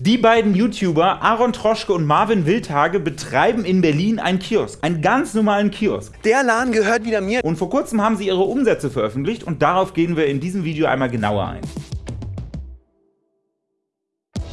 Die beiden YouTuber Aaron Troschke und Marvin Wildhage betreiben in Berlin einen Kiosk, einen ganz normalen Kiosk. Der Laden gehört wieder mir. Und vor kurzem haben sie ihre Umsätze veröffentlicht und darauf gehen wir in diesem Video einmal genauer ein.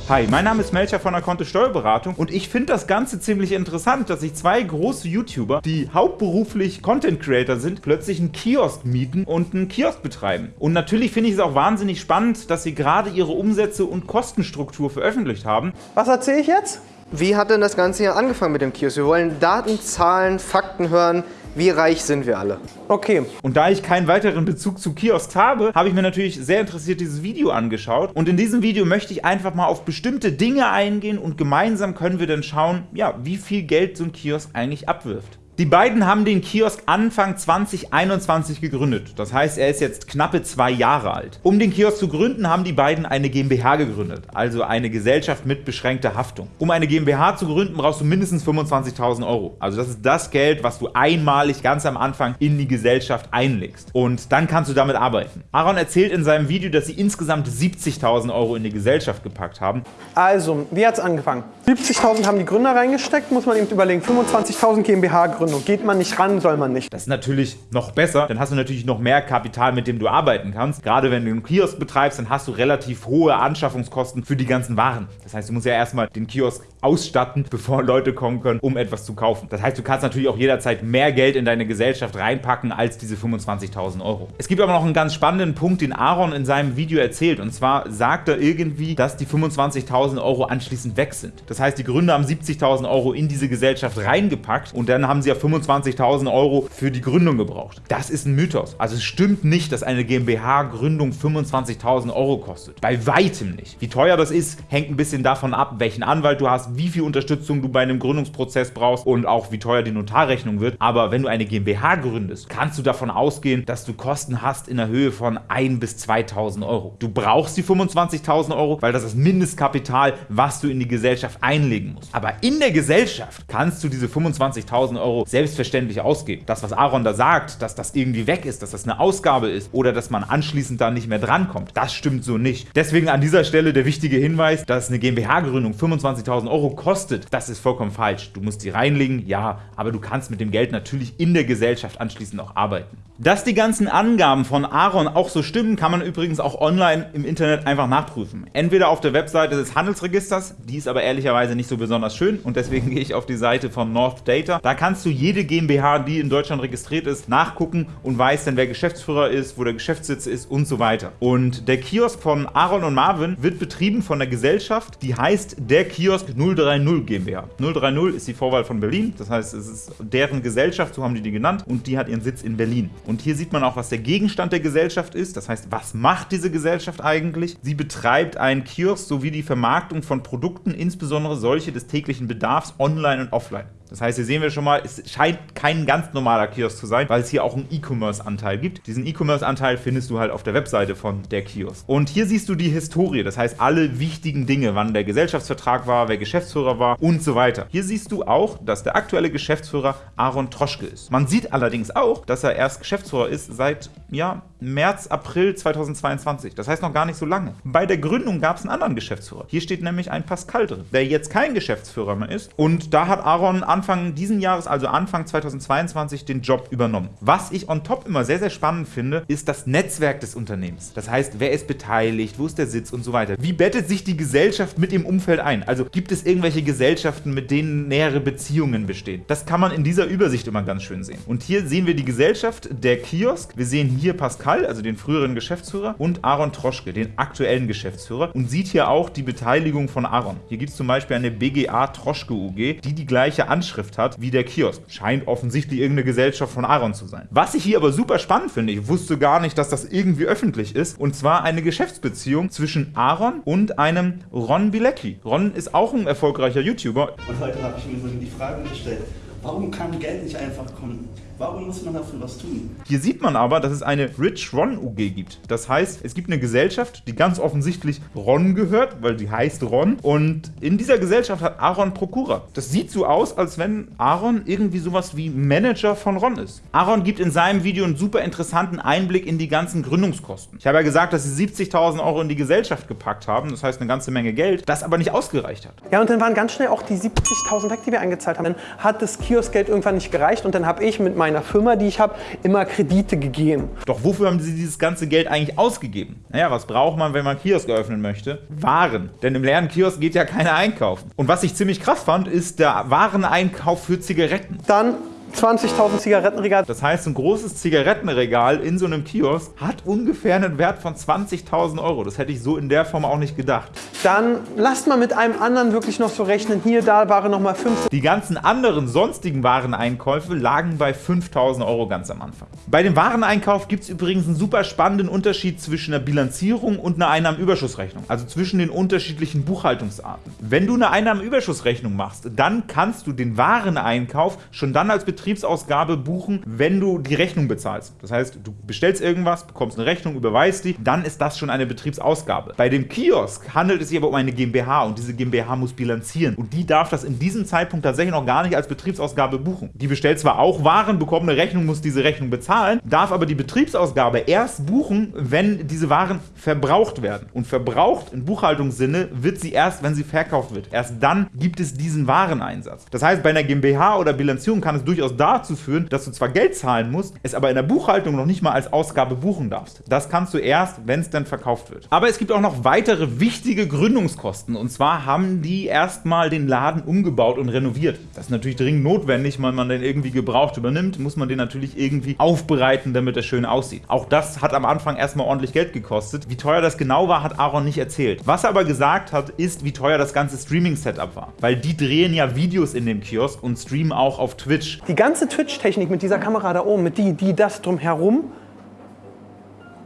Hi, mein Name ist Melcher von der Kontist Steuerberatung und ich finde das Ganze ziemlich interessant, dass sich zwei große YouTuber, die hauptberuflich Content Creator sind, plötzlich einen Kiosk mieten und einen Kiosk betreiben. Und natürlich finde ich es auch wahnsinnig spannend, dass sie gerade ihre Umsätze und Kostenstruktur veröffentlicht haben. Was erzähle ich jetzt? Wie hat denn das Ganze hier angefangen mit dem Kiosk? Wir wollen Daten, Zahlen, Fakten hören. Wie reich sind wir alle? Okay. Und da ich keinen weiteren Bezug zu Kiosks habe, habe ich mir natürlich sehr interessiert dieses Video angeschaut. Und in diesem Video möchte ich einfach mal auf bestimmte Dinge eingehen und gemeinsam können wir dann schauen, ja, wie viel Geld so ein Kiosk eigentlich abwirft. Die beiden haben den Kiosk Anfang 2021 gegründet. Das heißt, er ist jetzt knappe zwei Jahre alt. Um den Kiosk zu gründen, haben die beiden eine GmbH gegründet, also eine Gesellschaft mit beschränkter Haftung. Um eine GmbH zu gründen, brauchst du mindestens 25.000 Euro. Also das ist das Geld, was du einmalig ganz am Anfang in die Gesellschaft einlegst. Und dann kannst du damit arbeiten. Aaron erzählt in seinem Video, dass sie insgesamt 70.000 Euro in die Gesellschaft gepackt haben. Also, wie hat es angefangen? 70.000 haben die Gründer reingesteckt, muss man eben überlegen. 25.000 GmbH gründen. Gründung. Geht man nicht ran, soll man nicht. Das ist natürlich noch besser. Dann hast du natürlich noch mehr Kapital, mit dem du arbeiten kannst. Gerade wenn du einen Kiosk betreibst, dann hast du relativ hohe Anschaffungskosten für die ganzen Waren. Das heißt, du musst ja erstmal den Kiosk ausstatten, bevor Leute kommen können, um etwas zu kaufen. Das heißt, du kannst natürlich auch jederzeit mehr Geld in deine Gesellschaft reinpacken als diese 25.000 Euro. Es gibt aber noch einen ganz spannenden Punkt, den Aaron in seinem Video erzählt. Und zwar sagt er irgendwie, dass die 25.000 Euro anschließend weg sind. Das heißt, die Gründer haben 70.000 Euro in diese Gesellschaft reingepackt und dann haben sie ja 25.000 Euro für die Gründung gebraucht. Das ist ein Mythos. Also es stimmt nicht, dass eine GmbH-Gründung 25.000 Euro kostet. Bei weitem nicht. Wie teuer das ist, hängt ein bisschen davon ab, welchen Anwalt du hast, wie viel Unterstützung du bei einem Gründungsprozess brauchst und auch wie teuer die Notarrechnung wird. Aber wenn du eine GmbH gründest, kannst du davon ausgehen, dass du Kosten hast in der Höhe von 1.000 bis 2.000 Euro. Du brauchst die 25.000 Euro, weil das das Mindestkapital, was du in die Gesellschaft einlegen musst. Aber in der Gesellschaft kannst du diese 25.000 Euro selbstverständlich ausgeben. Das, was Aaron da sagt, dass das irgendwie weg ist, dass das eine Ausgabe ist oder dass man anschließend da nicht mehr drankommt, das stimmt so nicht. Deswegen an dieser Stelle der wichtige Hinweis, dass eine GmbH-Gründung 25.000 Euro kostet, das ist vollkommen falsch. Du musst die reinlegen, ja, aber du kannst mit dem Geld natürlich in der Gesellschaft anschließend auch arbeiten. Dass die ganzen Angaben von Aaron auch so stimmen, kann man übrigens auch online im Internet einfach nachprüfen. Entweder auf der Webseite des Handelsregisters, die ist aber ehrlicherweise nicht so besonders schön und deswegen gehe ich auf die Seite von North Data. Da kannst du jede GmbH, die in Deutschland registriert ist, nachgucken und weißt dann, wer Geschäftsführer ist, wo der Geschäftssitz ist und so weiter. Und der Kiosk von Aaron und Marvin wird betrieben von der Gesellschaft, die heißt der Kiosk 030 GmbH. 030 ist die Vorwahl von Berlin, das heißt, es ist deren Gesellschaft, so haben die die genannt und die hat ihren Sitz in Berlin. Und hier sieht man auch, was der Gegenstand der Gesellschaft ist. Das heißt, was macht diese Gesellschaft eigentlich? Sie betreibt einen Kiosk sowie die Vermarktung von Produkten, insbesondere solche des täglichen Bedarfs, online und offline. Das heißt, hier sehen wir schon mal, es scheint kein ganz normaler Kiosk zu sein, weil es hier auch einen E-Commerce-Anteil gibt. Diesen E-Commerce-Anteil findest du halt auf der Webseite von der Kiosk. Und hier siehst du die Historie, das heißt alle wichtigen Dinge, wann der Gesellschaftsvertrag war, wer Geschäftsführer war und so weiter. Hier siehst du auch, dass der aktuelle Geschäftsführer Aaron Troschke ist. Man sieht allerdings auch, dass er erst Geschäftsführer ist seit ja, März, April 2022. Das heißt noch gar nicht so lange. Bei der Gründung gab es einen anderen Geschäftsführer. Hier steht nämlich ein Pascal drin, der jetzt kein Geschäftsführer mehr ist. Und da hat Aaron Anfang diesen Jahres, also Anfang 2022, den Job übernommen. Was ich on top immer sehr, sehr spannend finde, ist das Netzwerk des Unternehmens. Das heißt, wer ist beteiligt, wo ist der Sitz und so weiter. Wie bettet sich die Gesellschaft mit dem Umfeld ein? Also gibt es irgendwelche Gesellschaften, mit denen nähere Beziehungen bestehen? Das kann man in dieser Übersicht immer ganz schön sehen. Und hier sehen wir die Gesellschaft, der Kiosk. Wir sehen hier Pascal, also den früheren Geschäftsführer, und Aaron Troschke, den aktuellen Geschäftsführer. Und sieht hier auch die Beteiligung von Aaron. Hier gibt es zum Beispiel eine BGA Troschke UG, die die gleiche Anschrift Anschrift hat wie der Kiosk. Scheint offensichtlich irgendeine Gesellschaft von Aaron zu sein. Was ich hier aber super spannend finde, ich wusste gar nicht, dass das irgendwie öffentlich ist, und zwar eine Geschäftsbeziehung zwischen Aaron und einem Ron Bilecki. Ron ist auch ein erfolgreicher YouTuber. Und heute habe ich mir so die Frage gestellt, Warum kann Geld nicht einfach kommen? Warum muss man dafür was tun? Hier sieht man aber, dass es eine Rich Ron UG gibt. Das heißt, es gibt eine Gesellschaft, die ganz offensichtlich Ron gehört, weil die heißt Ron. Und in dieser Gesellschaft hat Aaron Prokura. Das sieht so aus, als wenn Aaron irgendwie sowas wie Manager von Ron ist. Aaron gibt in seinem Video einen super interessanten Einblick in die ganzen Gründungskosten. Ich habe ja gesagt, dass sie 70.000 Euro in die Gesellschaft gepackt haben, das heißt eine ganze Menge Geld, das aber nicht ausgereicht hat. Ja, und dann waren ganz schnell auch die 70.000 weg, die wir eingezahlt haben. Dann hat das Kioskgeld irgendwann nicht gereicht und dann habe ich mit meiner Firma, die ich habe, immer Kredite gegeben. Doch wofür haben sie dieses ganze Geld eigentlich ausgegeben? Naja, was braucht man, wenn man Kiosk eröffnen möchte? Waren. Denn im leeren Kiosk geht ja keiner einkaufen. Und was ich ziemlich krass fand, ist der Wareneinkauf für Zigaretten. Dann 20.000 Zigarettenregal. Das heißt, ein großes Zigarettenregal in so einem Kiosk hat ungefähr einen Wert von 20.000 Euro. Das hätte ich so in der Form auch nicht gedacht. Dann lasst mal mit einem anderen wirklich noch so rechnen. Hier, da waren nochmal 5. Die ganzen anderen sonstigen Wareneinkäufe lagen bei 5.000 Euro ganz am Anfang. Bei dem Wareneinkauf gibt es übrigens einen super spannenden Unterschied zwischen einer Bilanzierung und einer Einnahmenüberschussrechnung. Also zwischen den unterschiedlichen Buchhaltungsarten. Wenn du eine Einnahmenüberschussrechnung machst, dann kannst du den Wareneinkauf schon dann als Betriebsausgabe buchen, wenn du die Rechnung bezahlst. Das heißt, du bestellst irgendwas, bekommst eine Rechnung, überweist die, dann ist das schon eine Betriebsausgabe. Bei dem Kiosk handelt es sich aber um eine GmbH und diese GmbH muss bilanzieren und die darf das in diesem Zeitpunkt tatsächlich noch gar nicht als Betriebsausgabe buchen. Die bestellt zwar auch Waren, bekommt eine Rechnung, muss diese Rechnung bezahlen, darf aber die Betriebsausgabe erst buchen, wenn diese Waren verbraucht werden. Und verbraucht im Buchhaltungssinne wird sie erst, wenn sie verkauft wird. Erst dann gibt es diesen Wareneinsatz. Das heißt, bei einer GmbH oder Bilanzierung kann es durchaus dazu führen, dass du zwar Geld zahlen musst, es aber in der Buchhaltung noch nicht mal als Ausgabe buchen darfst. Das kannst du erst, wenn es dann verkauft wird. Aber es gibt auch noch weitere wichtige Gründungskosten. Und zwar haben die erstmal den Laden umgebaut und renoviert. Das ist natürlich dringend notwendig, weil man den irgendwie gebraucht übernimmt, muss man den natürlich irgendwie aufbereiten, damit er schön aussieht. Auch das hat am Anfang erstmal ordentlich Geld gekostet. Wie teuer das genau war, hat Aaron nicht erzählt. Was er aber gesagt hat, ist, wie teuer das ganze Streaming-Setup war. Weil die drehen ja Videos in dem Kiosk und streamen auch auf Twitch. Die ganze Twitch-Technik mit dieser Kamera da oben, mit die, die, das drumherum,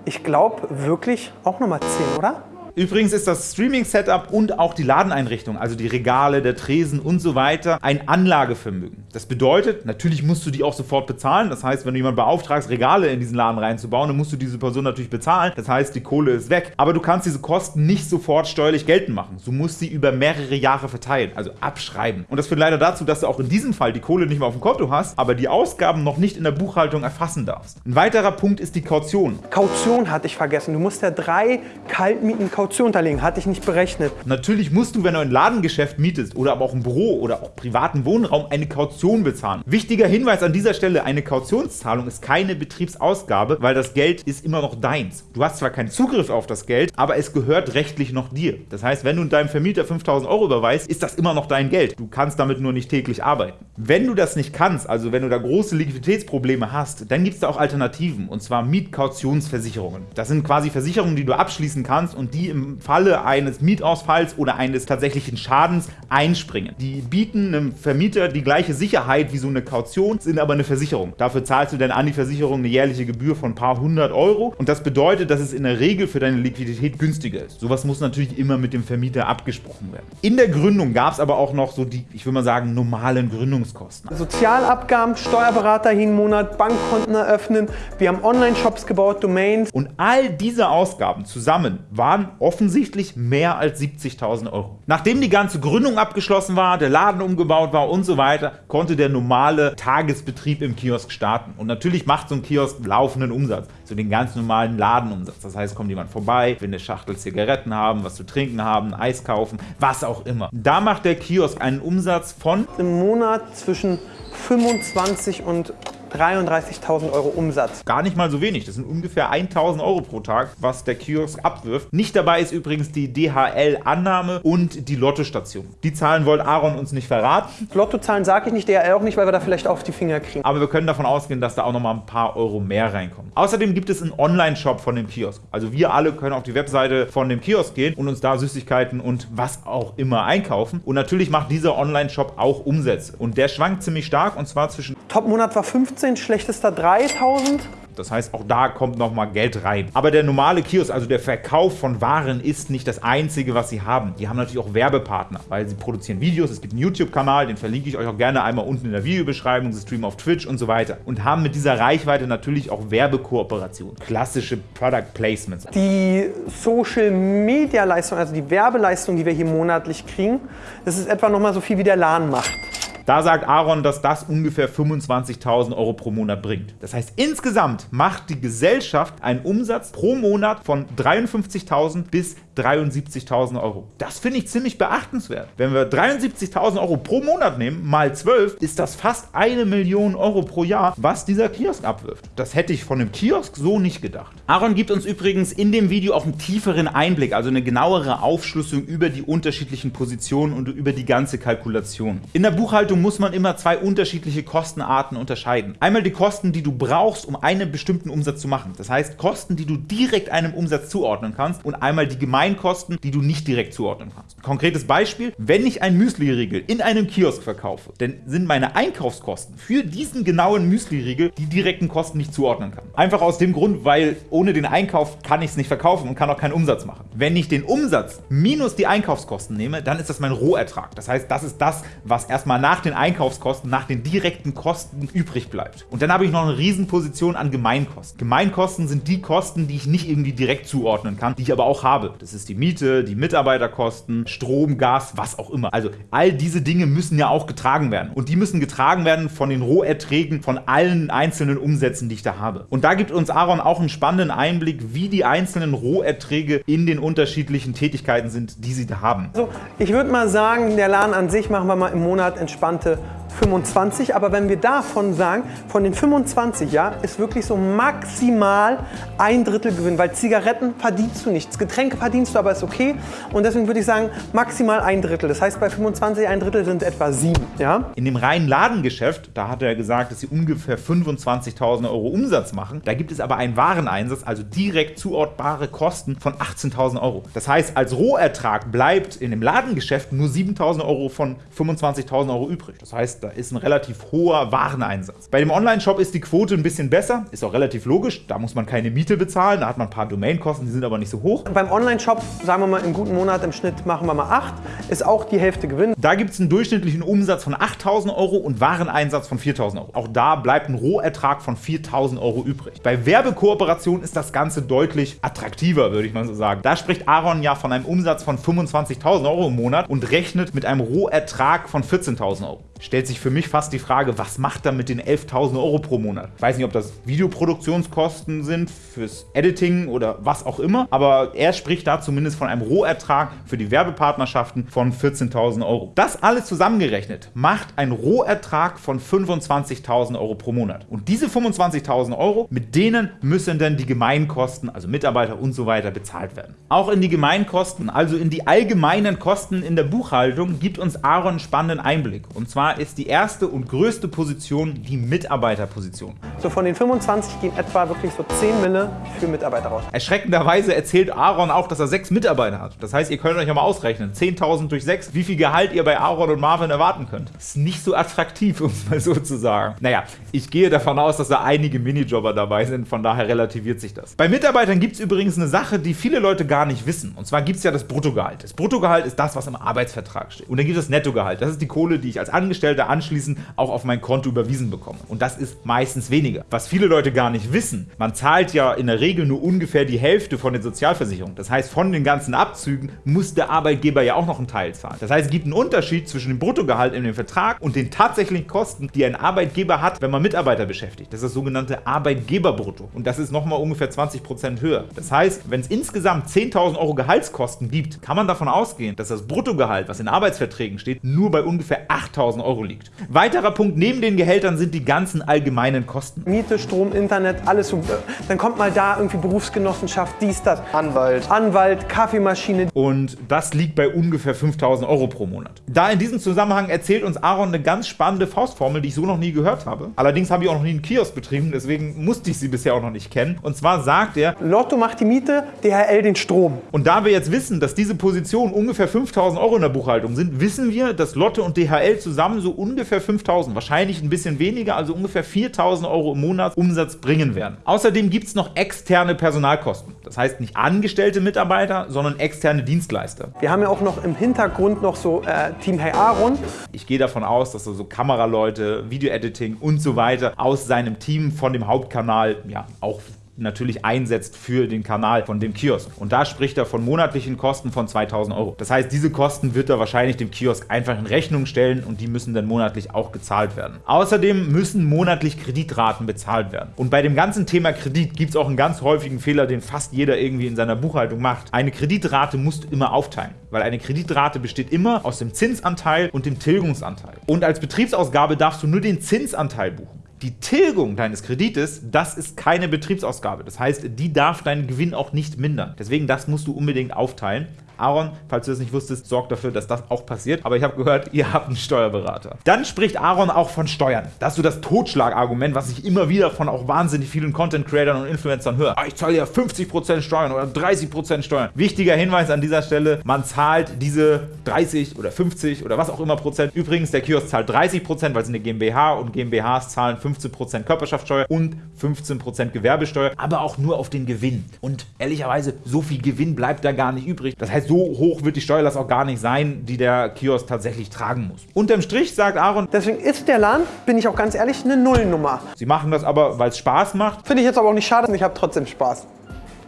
ich glaube wirklich auch nochmal 10, oder? Übrigens ist das Streaming-Setup und auch die Ladeneinrichtung, also die Regale, der Tresen und so weiter, ein Anlagevermögen. Das bedeutet, natürlich musst du die auch sofort bezahlen. Das heißt, wenn du jemanden beauftragst, Regale in diesen Laden reinzubauen, dann musst du diese Person natürlich bezahlen. Das heißt, die Kohle ist weg. Aber du kannst diese Kosten nicht sofort steuerlich geltend machen. Du musst sie über mehrere Jahre verteilen, also abschreiben. Und das führt leider dazu, dass du auch in diesem Fall die Kohle nicht mehr auf dem Konto hast, aber die Ausgaben noch nicht in der Buchhaltung erfassen darfst. Ein weiterer Punkt ist die Kaution. Kaution hatte ich vergessen. Du musst ja drei Kaltmieten Kaution unterlegen, hatte ich nicht berechnet. Natürlich musst du, wenn du ein Ladengeschäft mietest oder aber auch ein Büro oder auch privaten Wohnraum, eine Kaution bezahlen. Wichtiger Hinweis an dieser Stelle, eine Kautionszahlung ist keine Betriebsausgabe, weil das Geld ist immer noch deins. Du hast zwar keinen Zugriff auf das Geld, aber es gehört rechtlich noch dir. Das heißt, wenn du deinem Vermieter 5000 Euro überweist, ist das immer noch dein Geld. Du kannst damit nur nicht täglich arbeiten. Wenn du das nicht kannst, also wenn du da große Liquiditätsprobleme hast, dann gibt es da auch Alternativen, und zwar Mietkautionsversicherungen. Das sind quasi Versicherungen, die du abschließen kannst und die im Falle eines Mietausfalls oder eines tatsächlichen Schadens einspringen. Die bieten einem Vermieter die gleiche Sicherheit wie so eine Kaution, sind aber eine Versicherung. Dafür zahlst du dann an die Versicherung eine jährliche Gebühr von ein paar hundert Euro und das bedeutet, dass es in der Regel für deine Liquidität günstiger ist. Sowas muss natürlich immer mit dem Vermieter abgesprochen werden. In der Gründung gab es aber auch noch so die, ich würde mal sagen, normalen Gründungskosten. Sozialabgaben, Steuerberater jeden Monat, Bankkonten eröffnen, wir haben Online-Shops gebaut, Domains. Und all diese Ausgaben zusammen waren offensichtlich mehr als 70.000 Euro. Nachdem die ganze Gründung abgeschlossen war, der Laden umgebaut war und so weiter, konnte der normale Tagesbetrieb im Kiosk starten. Und natürlich macht so ein Kiosk laufenden Umsatz, so den ganz normalen Ladenumsatz. Das heißt, kommt jemand vorbei, will eine Schachtel Zigaretten haben, was zu trinken haben, Eis kaufen, was auch immer. Da macht der Kiosk einen Umsatz von Im Monat zwischen 25 und 33.000 Euro Umsatz. Gar nicht mal so wenig. Das sind ungefähr 1.000 Euro pro Tag, was der Kiosk abwirft. Nicht dabei ist übrigens die DHL-Annahme und die Lottostation. Die Zahlen wollte Aaron uns nicht verraten. Lottozahlen sage ich nicht, DRL auch nicht, weil wir da vielleicht auf die Finger kriegen. Aber wir können davon ausgehen, dass da auch noch mal ein paar Euro mehr reinkommen. Außerdem gibt es einen Online-Shop von dem Kiosk. Also wir alle können auf die Webseite von dem Kiosk gehen und uns da Süßigkeiten und was auch immer einkaufen. Und natürlich macht dieser Online-Shop auch Umsätze. Und der schwankt ziemlich stark und zwar zwischen Top-Monat war 15, schlechtester 3000. Das heißt, auch da kommt nochmal Geld rein. Aber der normale Kiosk, also der Verkauf von Waren, ist nicht das Einzige, was sie haben. Die haben natürlich auch Werbepartner, weil sie produzieren Videos. Es gibt einen YouTube-Kanal, den verlinke ich euch auch gerne einmal unten in der Videobeschreibung. Sie streamen auf Twitch und so weiter. Und haben mit dieser Reichweite natürlich auch Werbekooperationen. Klassische Product Placements. Die Social-Media-Leistung, also die Werbeleistung, die wir hier monatlich kriegen, das ist etwa nochmal so viel wie der LAN macht. Da sagt Aaron, dass das ungefähr 25.000 Euro pro Monat bringt. Das heißt, insgesamt macht die Gesellschaft einen Umsatz pro Monat von 53.000 bis 73.000 Euro. Das finde ich ziemlich beachtenswert. Wenn wir 73.000 Euro pro Monat nehmen, mal 12, ist das fast eine Million Euro pro Jahr, was dieser Kiosk abwirft. Das hätte ich von einem Kiosk so nicht gedacht. Aaron gibt uns übrigens in dem Video auch einen tieferen Einblick, also eine genauere Aufschlüsselung über die unterschiedlichen Positionen und über die ganze Kalkulation. In der Buchhaltung muss man immer zwei unterschiedliche Kostenarten unterscheiden. Einmal die Kosten, die du brauchst, um einen bestimmten Umsatz zu machen. Das heißt, Kosten, die du direkt einem Umsatz zuordnen kannst und einmal die Gemeinkosten, die du nicht direkt zuordnen kannst. Konkretes Beispiel, wenn ich ein Müsli-Riegel in einem Kiosk verkaufe, dann sind meine Einkaufskosten für diesen genauen Müsli-Riegel die direkten Kosten nicht zuordnen kann. Einfach aus dem Grund, weil ohne den Einkauf kann ich es nicht verkaufen und kann auch keinen Umsatz machen. Wenn ich den Umsatz minus die Einkaufskosten nehme, dann ist das mein Rohertrag. Das heißt, das ist das, was erstmal nach den den Einkaufskosten, nach den direkten Kosten übrig bleibt. Und dann habe ich noch eine Riesenposition an Gemeinkosten. Gemeinkosten sind die Kosten, die ich nicht irgendwie direkt zuordnen kann, die ich aber auch habe. Das ist die Miete, die Mitarbeiterkosten, Strom, Gas, was auch immer. Also all diese Dinge müssen ja auch getragen werden. Und die müssen getragen werden von den Roherträgen von allen einzelnen Umsätzen, die ich da habe. Und da gibt uns Aaron auch einen spannenden Einblick, wie die einzelnen Roherträge in den unterschiedlichen Tätigkeiten sind, die sie da haben. Also ich würde mal sagen, der Laden an sich machen wir mal im Monat entspannt genannte 25, aber wenn wir davon sagen, von den 25, ja, ist wirklich so maximal ein Drittel Gewinn, weil Zigaretten verdienst du nichts, Getränke verdienst du, aber ist okay und deswegen würde ich sagen, maximal ein Drittel. Das heißt, bei 25 ein Drittel sind etwa sieben, ja. In dem reinen Ladengeschäft, da hat er gesagt, dass sie ungefähr 25.000 Euro Umsatz machen. Da gibt es aber einen Wareneinsatz, also direkt zuortbare Kosten von 18.000 Euro. Das heißt, als Rohertrag bleibt in dem Ladengeschäft nur 7.000 Euro von 25.000 Euro übrig. Das heißt, da ist ein relativ hoher Wareneinsatz. Bei dem Online-Shop ist die Quote ein bisschen besser, ist auch relativ logisch, da muss man keine Miete bezahlen, da hat man ein paar Domainkosten, die sind aber nicht so hoch. Beim Online-Shop, sagen wir mal, im guten Monat im Schnitt machen wir mal 8, ist auch die Hälfte Gewinn. Da gibt es einen durchschnittlichen Umsatz von 8.000 Euro und Wareneinsatz von 4.000 Euro. Auch da bleibt ein Rohertrag von 4.000 Euro übrig. Bei Werbekooperation ist das Ganze deutlich attraktiver, würde ich mal so sagen. Da spricht Aaron ja von einem Umsatz von 25.000 Euro im Monat und rechnet mit einem Rohertrag von 14.000 Euro stellt sich für mich fast die Frage, was macht er mit den 11.000 Euro pro Monat? Ich weiß nicht, ob das Videoproduktionskosten sind fürs Editing oder was auch immer, aber er spricht da zumindest von einem Rohertrag für die Werbepartnerschaften von 14.000 Euro. Das alles zusammengerechnet macht ein Rohertrag von 25.000 Euro pro Monat. Und diese 25.000 Euro, mit denen müssen dann die Gemeinkosten, also Mitarbeiter und so weiter, bezahlt werden. Auch in die Gemeinkosten, also in die allgemeinen Kosten in der Buchhaltung, gibt uns Aaron einen spannenden Einblick. Und zwar ist die erste und größte Position die Mitarbeiterposition. So von den 25 gehen etwa wirklich so 10 Mille für Mitarbeiter raus. Erschreckenderweise erzählt Aaron auch, dass er sechs Mitarbeiter hat. Das heißt, ihr könnt euch ja mal ausrechnen, 10.000 durch 6, wie viel Gehalt ihr bei Aaron und Marvin erwarten könnt. Ist nicht so attraktiv, um es mal so zu sagen. Naja, ich gehe davon aus, dass da einige Minijobber dabei sind, von daher relativiert sich das. Bei Mitarbeitern gibt es übrigens eine Sache, die viele Leute gar nicht wissen. Und zwar gibt es ja das Bruttogehalt. Das Bruttogehalt ist das, was im Arbeitsvertrag steht. Und dann gibt es das Nettogehalt. Das ist die Kohle, die ich als Angestellter Angestellte anschließend auch auf mein Konto überwiesen bekomme. Und das ist meistens weniger. Was viele Leute gar nicht wissen, man zahlt ja in der Regel nur ungefähr die Hälfte von den Sozialversicherungen. Das heißt, von den ganzen Abzügen muss der Arbeitgeber ja auch noch einen Teil zahlen. Das heißt, es gibt einen Unterschied zwischen dem Bruttogehalt in dem Vertrag und den tatsächlichen Kosten, die ein Arbeitgeber hat, wenn man Mitarbeiter beschäftigt. Das ist das sogenannte Arbeitgeberbrutto. Und das ist nochmal ungefähr 20% höher. Das heißt, wenn es insgesamt 10.000 Euro Gehaltskosten gibt, kann man davon ausgehen, dass das Bruttogehalt, was in Arbeitsverträgen steht, nur bei ungefähr 8.000 Euro Euro liegt. Weiterer Punkt neben den Gehältern sind die ganzen allgemeinen Kosten. Miete, Strom, Internet, alles so. Dann kommt mal da irgendwie Berufsgenossenschaft, dies, das. Anwalt. Anwalt, Kaffeemaschine. Und das liegt bei ungefähr 5000 Euro pro Monat. Da in diesem Zusammenhang erzählt uns Aaron eine ganz spannende Faustformel, die ich so noch nie gehört habe. Allerdings habe ich auch noch nie einen Kiosk betrieben, deswegen musste ich sie bisher auch noch nicht kennen. Und zwar sagt er, Lotto macht die Miete, DHL den Strom. Und da wir jetzt wissen, dass diese Positionen ungefähr 5000 Euro in der Buchhaltung sind, wissen wir, dass Lotto und DHL zusammen zusammen so ungefähr 5000, wahrscheinlich ein bisschen weniger, also ungefähr 4000 Euro im Monat Umsatz bringen werden. Außerdem gibt es noch externe Personalkosten. Das heißt nicht angestellte Mitarbeiter, sondern externe Dienstleister. Wir haben ja auch noch im Hintergrund noch so äh, Team Hey Aaron. Ich gehe davon aus, dass er so Kameraleute, Video-Editing und so weiter aus seinem Team von dem Hauptkanal ja auch natürlich einsetzt für den Kanal von dem Kiosk. Und da spricht er von monatlichen Kosten von 2000 Euro. Das heißt, diese Kosten wird er wahrscheinlich dem Kiosk einfach in Rechnung stellen und die müssen dann monatlich auch gezahlt werden. Außerdem müssen monatlich Kreditraten bezahlt werden. Und bei dem ganzen Thema Kredit gibt es auch einen ganz häufigen Fehler, den fast jeder irgendwie in seiner Buchhaltung macht. Eine Kreditrate musst du immer aufteilen, weil eine Kreditrate besteht immer aus dem Zinsanteil und dem Tilgungsanteil. Und als Betriebsausgabe darfst du nur den Zinsanteil buchen. Die Tilgung deines Kredites, das ist keine Betriebsausgabe. Das heißt, die darf deinen Gewinn auch nicht mindern. Deswegen, das musst du unbedingt aufteilen. Aaron, falls du das nicht wusstest, sorgt dafür, dass das auch passiert. Aber ich habe gehört, ihr habt einen Steuerberater. Dann spricht Aaron auch von Steuern. Das ist so das Totschlagargument, was ich immer wieder von auch wahnsinnig vielen Content-Creatern und Influencern höre. Ah, ich zahle ja 50% Steuern oder 30% Steuern. Wichtiger Hinweis an dieser Stelle, man zahlt diese 30 oder 50 oder was auch immer Prozent. Übrigens, der Kiosk zahlt 30%, weil es eine GmbH und GmbHs zahlen 15% Körperschaftssteuer und 15% Gewerbesteuer, aber auch nur auf den Gewinn. Und ehrlicherweise, so viel Gewinn bleibt da gar nicht übrig. Das heißt, so hoch wird die Steuerlast auch gar nicht sein, die der Kiosk tatsächlich tragen muss. Unterm Strich sagt Aaron, Deswegen ist der Laden, bin ich auch ganz ehrlich, eine Nullnummer. sie machen das aber, weil es Spaß macht, Finde ich jetzt aber auch nicht schade, ich habe trotzdem Spaß.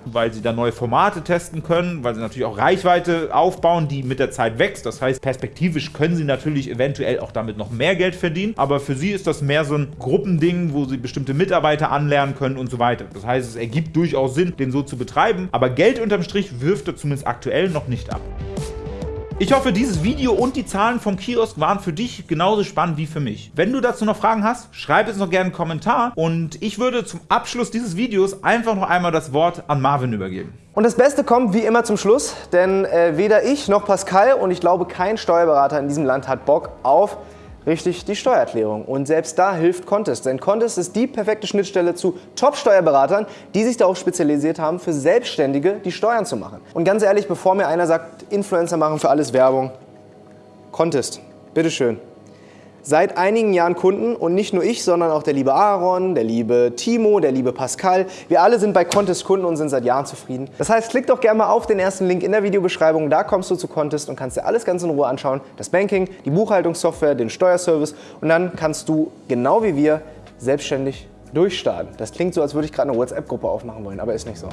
Weil sie da neue Formate testen können, weil sie natürlich auch Reichweite aufbauen, die mit der Zeit wächst. Das heißt, perspektivisch können sie natürlich eventuell auch damit noch mehr Geld verdienen. Aber für sie ist das mehr so ein Gruppending, wo sie bestimmte Mitarbeiter anlernen können und so weiter. Das heißt, es ergibt durchaus Sinn, den so zu betreiben. Aber Geld unterm Strich wirft er zumindest aktuell noch nicht ab. Ich hoffe, dieses Video und die Zahlen vom Kiosk waren für dich genauso spannend wie für mich. Wenn du dazu noch Fragen hast, schreib es noch gerne einen Kommentar und ich würde zum Abschluss dieses Videos einfach noch einmal das Wort an Marvin übergeben. Und das Beste kommt wie immer zum Schluss, denn äh, weder ich noch Pascal und ich glaube kein Steuerberater in diesem Land hat Bock auf richtig die Steuererklärung. Und selbst da hilft Contest, denn Contest ist die perfekte Schnittstelle zu Top-Steuerberatern, die sich darauf spezialisiert haben, für Selbstständige die Steuern zu machen. Und ganz ehrlich, bevor mir einer sagt, Influencer machen für alles Werbung, Contest, bitteschön. Seit einigen Jahren Kunden und nicht nur ich, sondern auch der liebe Aaron, der liebe Timo, der liebe Pascal. Wir alle sind bei Contest Kunden und sind seit Jahren zufrieden. Das heißt, klick doch gerne mal auf den ersten Link in der Videobeschreibung. Da kommst du zu Contest und kannst dir alles ganz in Ruhe anschauen. Das Banking, die Buchhaltungssoftware, den Steuerservice und dann kannst du genau wie wir selbstständig durchstarten. Das klingt so, als würde ich gerade eine WhatsApp-Gruppe aufmachen wollen, aber ist nicht so.